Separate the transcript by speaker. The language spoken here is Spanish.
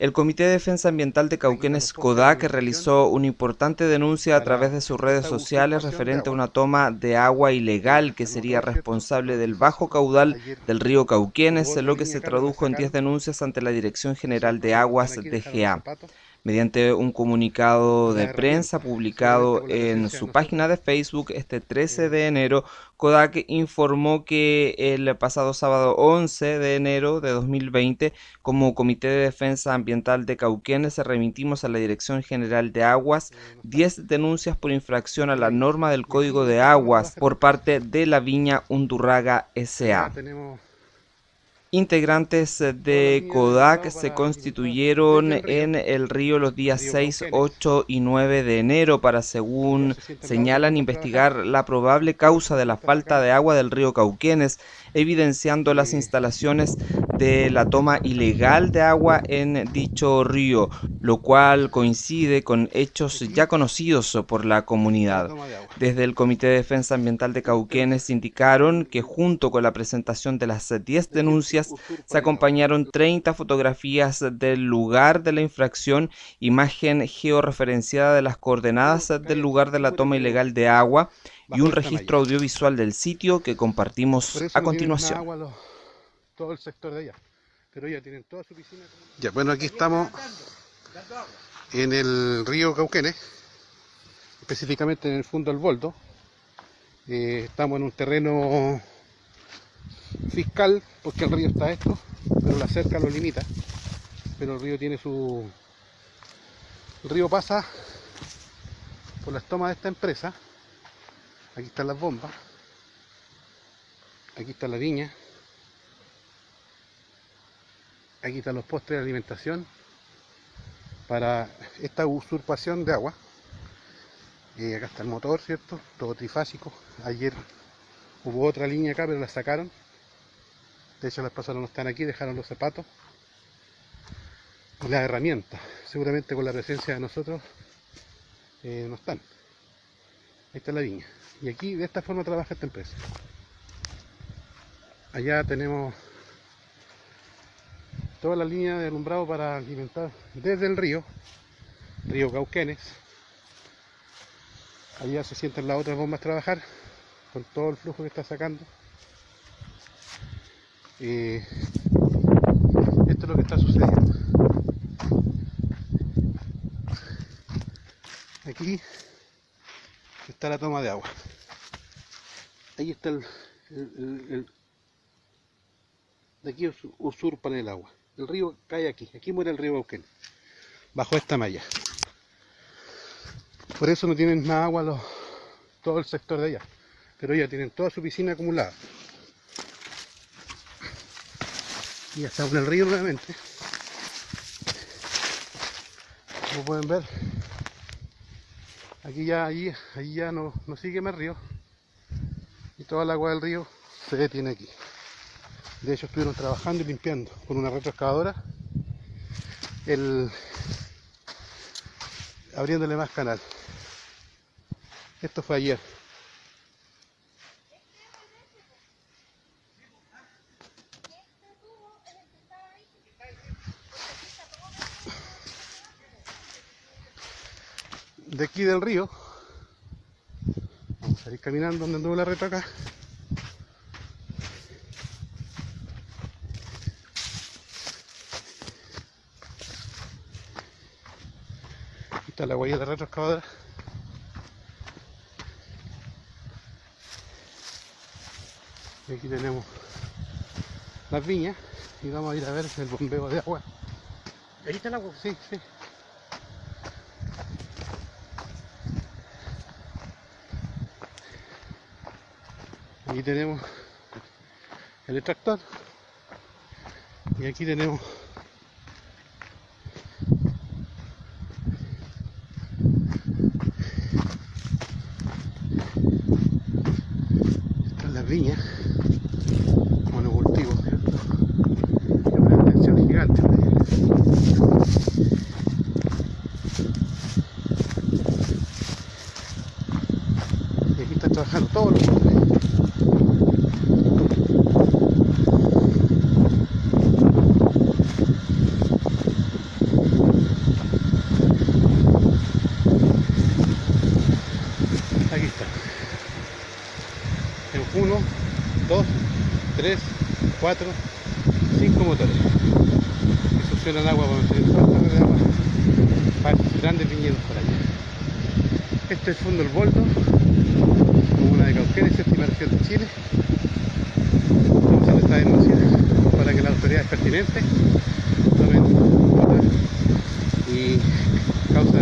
Speaker 1: El Comité de Defensa Ambiental de Cauquenes CODAC realizó una importante denuncia a través de sus redes sociales referente a una toma de agua ilegal que sería responsable del bajo caudal del río Cauquenes, lo que se tradujo en 10 denuncias ante la Dirección General de Aguas DGA. Mediante un comunicado de prensa publicado en su página de Facebook este 13 de enero, Kodak informó que el pasado sábado 11 de enero de 2020, como Comité de Defensa Ambiental de Cauquenes, remitimos a la Dirección General de Aguas. 10 denuncias por infracción a la norma del Código de Aguas por parte de la Viña Undurraga S.A. Integrantes de Kodak se constituyeron en el río los días 6, 8 y 9 de enero para, según señalan, investigar la probable causa de la falta de agua del río Cauquenes, evidenciando las instalaciones de la toma ilegal de agua en dicho río, lo cual coincide con hechos ya conocidos por la comunidad. Desde el Comité de Defensa Ambiental de Cauquenes indicaron que junto con la presentación de las 10 denuncias se acompañaron 30 fotografías del lugar de la infracción, imagen georreferenciada de las coordenadas del lugar de la toma ilegal de agua y un registro audiovisual del sitio que compartimos a continuación.
Speaker 2: Ya, bueno, aquí estamos en el río Cauquenes, específicamente en el fondo del Boldo. Eh, estamos en un terreno fiscal, porque el río está esto, pero la cerca lo limita. Pero el río tiene su... El río pasa por las tomas de esta empresa. Aquí están las bombas. Aquí está la viña. Aquí están los postres de alimentación para esta usurpación de agua. Y acá está el motor, ¿cierto? Todo trifásico. Ayer hubo otra línea acá, pero la sacaron de hecho las personas no están aquí, dejaron los zapatos y las herramientas. Seguramente con la presencia de nosotros eh, no están. Ahí está la viña. Y aquí de esta forma trabaja esta empresa. Allá tenemos toda la línea de alumbrado para alimentar desde el río, río Cauquenes. Allá se sienten las otras bombas a trabajar con todo el flujo que está sacando. Eh, esto es lo que está sucediendo. Aquí está la toma de agua. Ahí está el, de aquí usurpan el agua. El río cae aquí, aquí muere el río Bauquén, bajo esta malla. Por eso no tienen más agua todo el sector de allá, pero ya tienen toda su piscina acumulada. Y estamos en el río nuevamente. Como pueden ver aquí ya allí, allí ya no, no sigue más río. Y toda el agua del río se detiene aquí de hecho estuvieron trabajando y limpiando con una retroexcavadora el abriéndole más canal. Esto fue ayer. De aquí del río vamos a ir caminando donde anduvo la reta acá está la huella de retroexcavadora y aquí tenemos las viñas y vamos a ir a ver el bombeo de agua
Speaker 3: ¿Ahí está el agua?
Speaker 2: Sí, sí. Aquí tenemos el extractor y aquí tenemos todos los días. Aquí está. 1, 2, 3, 4, 5 motores que succionan agua se agua para grandes viñedos por allá. Este es el fondo del boldo de Cauquenes, séptima región de Chile. Estamos haciendo esta denuncia para que las autoridades pertinentes tomen nota y causa